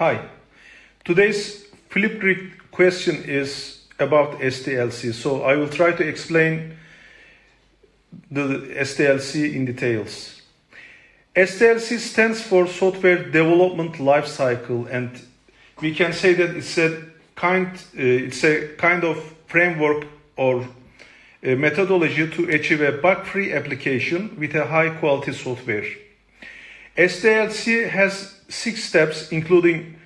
Hi. Today's flip Flipgrid question is about SDLC. So I will try to explain the SDLC in details. SDLC stands for Software Development Lifecycle, and we can say that it's a kind, uh, it's a kind of framework or methodology to achieve a bug-free application with a high-quality software. SDLC has six steps, including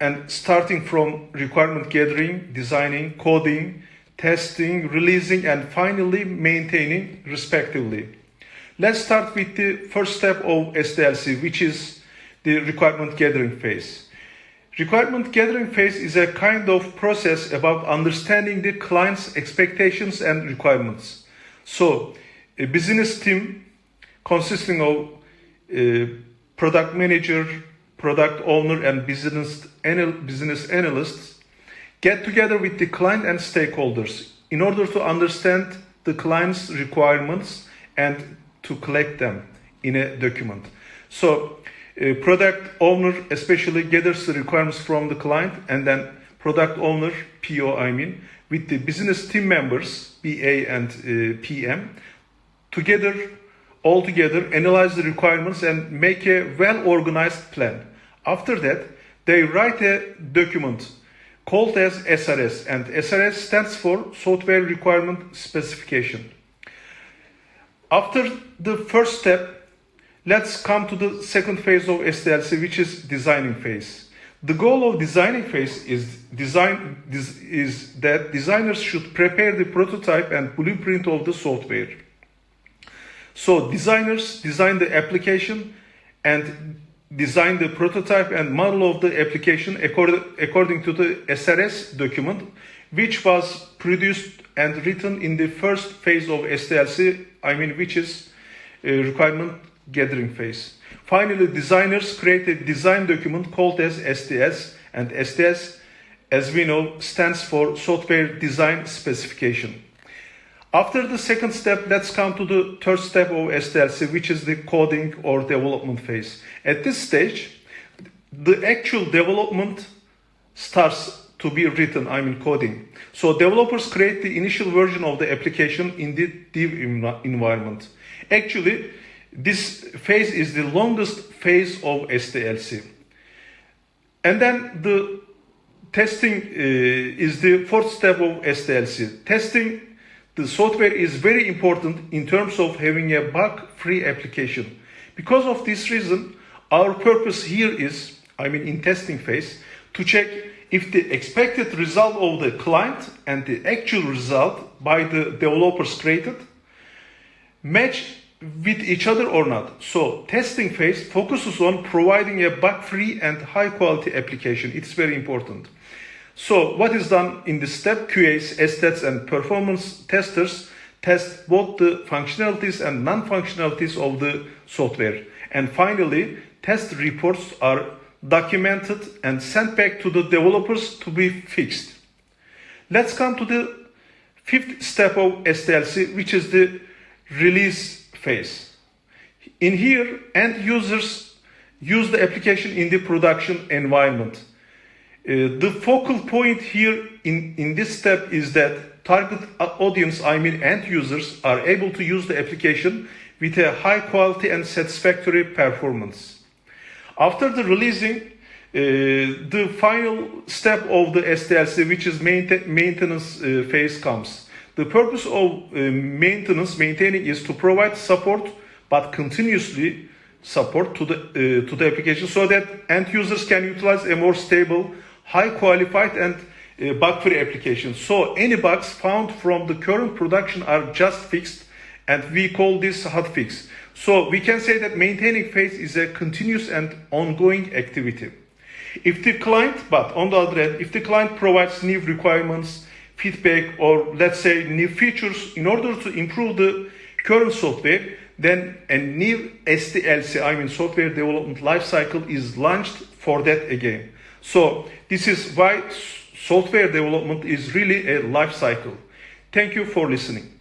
and starting from requirement gathering, designing, coding, testing, releasing, and finally maintaining respectively. Let's start with the first step of SDLC, which is the requirement gathering phase. Requirement gathering phase is a kind of process about understanding the client's expectations and requirements. So, a business team consisting of a product manager, product owner, and business, anal business analysts get together with the client and stakeholders in order to understand the client's requirements and to collect them in a document. So, a product owner especially gathers the requirements from the client and then product owner, PO I mean, with the business team members, BA and uh, PM, together, all together, analyze the requirements and make a well-organized plan. After that, they write a document called as SRS, and SRS stands for Software Requirement Specification. After the first step, let's come to the second phase of SDLC, which is designing phase. The goal of designing phase is design is that designers should prepare the prototype and blueprint of the software. So designers design the application and design the prototype and model of the application according, according to the SRS document, which was produced and written in the first phase of SDLC, I mean, which is requirement gathering phase. Finally, designers create a design document called as SDS, and SDS, as we know, stands for Software Design Specification. After the second step, let's come to the third step of SDLC, which is the coding or development phase. At this stage, the actual development starts to be written, I mean coding. So developers create the initial version of the application in the dev environment. Actually, this phase is the longest phase of SDLC. And then the testing uh, is the fourth step of SDLC. Testing the software is very important in terms of having a bug-free application. Because of this reason, our purpose here is, I mean in testing phase, to check if the expected result of the client and the actual result by the developers created match with each other or not. So testing phase focuses on providing a bug-free and high-quality application. It's very important. So what is done in this step? QAs, SDETs, and performance testers test both the functionalities and non-functionalities of the software. And finally, test reports are documented and sent back to the developers to be fixed. Let's come to the fifth step of SDLC, which is the release phase. In here, end users use the application in the production environment. Uh, the focal point here in, in this step is that target audience, I mean end users, are able to use the application with a high quality and satisfactory performance. After the releasing, uh, the final step of the SDLC, which is maintenance uh, phase comes. The purpose of uh, maintenance, maintaining is to provide support, but continuously support to the, uh, to the application so that end users can utilize a more stable high qualified and uh, bug-free applications. So any bugs found from the current production are just fixed and we call this hot fix. So we can say that maintaining phase is a continuous and ongoing activity. If the client, but on the other hand, if the client provides new requirements, feedback, or let's say new features in order to improve the current software, then a new SDLC, I mean software development lifecycle is launched for that again. So this is why software development is really a life cycle. Thank you for listening.